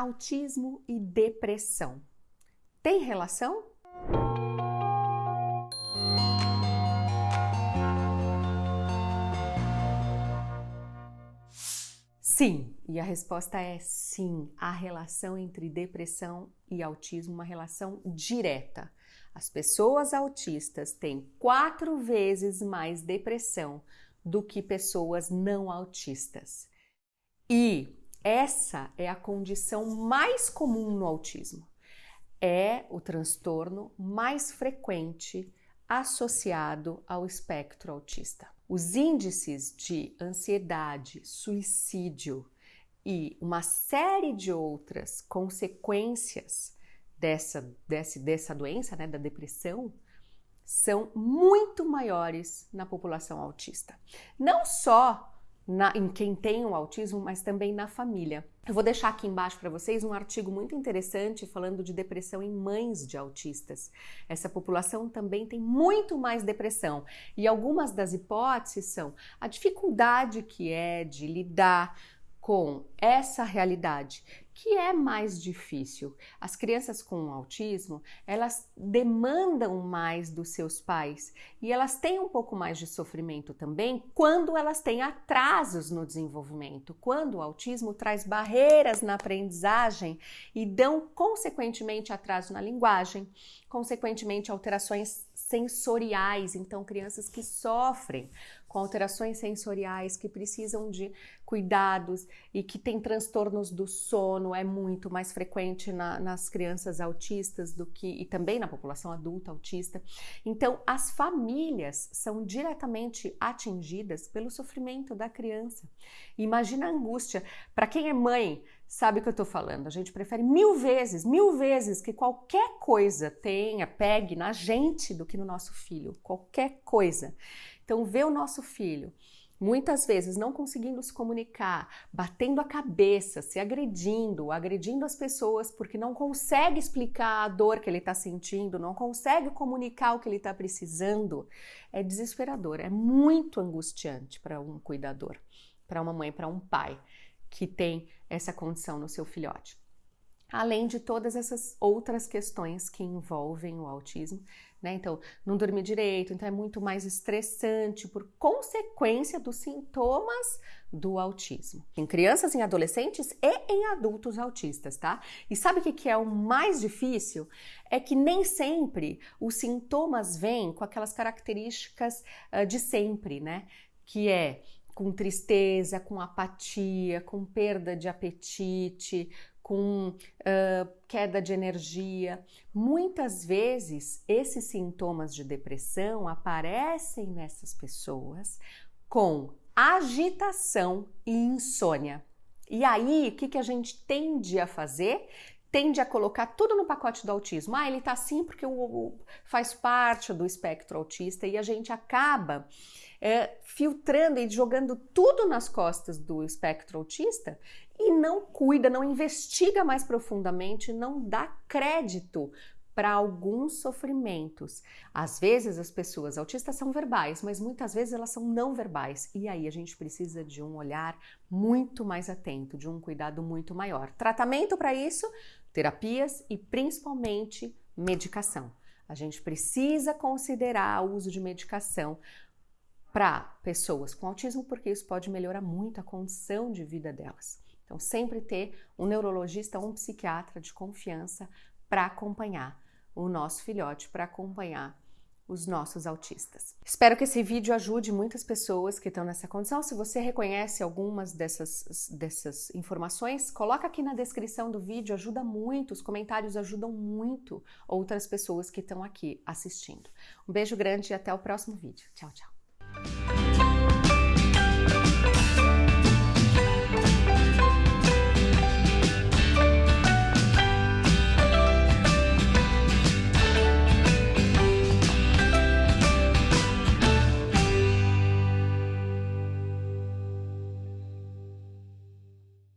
autismo e depressão. Tem relação? Sim, e a resposta é sim. A relação entre depressão e autismo, uma relação direta. As pessoas autistas têm quatro vezes mais depressão do que pessoas não autistas. E essa é a condição mais comum no autismo. É o transtorno mais frequente associado ao espectro autista. Os índices de ansiedade, suicídio e uma série de outras consequências dessa, dessa, dessa doença, né, da depressão, são muito maiores na população autista. Não só na, em quem tem o autismo, mas também na família. Eu vou deixar aqui embaixo para vocês um artigo muito interessante falando de depressão em mães de autistas. Essa população também tem muito mais depressão e algumas das hipóteses são a dificuldade que é de lidar com essa realidade que é mais difícil. As crianças com autismo, elas demandam mais dos seus pais e elas têm um pouco mais de sofrimento também quando elas têm atrasos no desenvolvimento, quando o autismo traz barreiras na aprendizagem e dão consequentemente atraso na linguagem, consequentemente alterações sensoriais, então crianças que sofrem com alterações sensoriais, que precisam de cuidados e que têm transtornos do sono, é muito mais frequente na, nas crianças autistas do que e também na população adulta autista. Então, as famílias são diretamente atingidas pelo sofrimento da criança. Imagina a angústia para quem é mãe sabe o que eu estou falando. A gente prefere mil vezes, mil vezes que qualquer coisa tenha, pegue na gente do que no nosso filho. Qualquer coisa. Então, ver o nosso filho muitas vezes não conseguindo se comunicar, batendo a cabeça, se agredindo, agredindo as pessoas porque não consegue explicar a dor que ele está sentindo, não consegue comunicar o que ele está precisando, é desesperador, é muito angustiante para um cuidador, para uma mãe, para um pai que tem essa condição no seu filhote. Além de todas essas outras questões que envolvem o autismo, né? Então, não dormir direito, então é muito mais estressante por consequência dos sintomas do autismo. Em crianças, em adolescentes e em adultos autistas, tá? E sabe o que é o mais difícil? É que nem sempre os sintomas vêm com aquelas características uh, de sempre, né? Que é com tristeza, com apatia, com perda de apetite, com uh, queda de energia. Muitas vezes esses sintomas de depressão aparecem nessas pessoas com agitação e insônia. E aí, o que, que a gente tende a fazer? Tende a colocar tudo no pacote do autismo. Ah, ele tá assim porque o, o, faz parte do espectro autista e a gente acaba é, filtrando e jogando tudo nas costas do espectro autista e não cuida, não investiga mais profundamente, não dá crédito para alguns sofrimentos. Às vezes as pessoas autistas são verbais, mas muitas vezes elas são não verbais. E aí a gente precisa de um olhar muito mais atento, de um cuidado muito maior. Tratamento para isso, terapias e principalmente medicação. A gente precisa considerar o uso de medicação para pessoas com autismo, porque isso pode melhorar muito a condição de vida delas. Então, sempre ter um neurologista ou um psiquiatra de confiança para acompanhar o nosso filhote, para acompanhar os nossos autistas. Espero que esse vídeo ajude muitas pessoas que estão nessa condição. Se você reconhece algumas dessas, dessas informações, coloca aqui na descrição do vídeo, ajuda muito, os comentários ajudam muito outras pessoas que estão aqui assistindo. Um beijo grande e até o próximo vídeo. Tchau, tchau.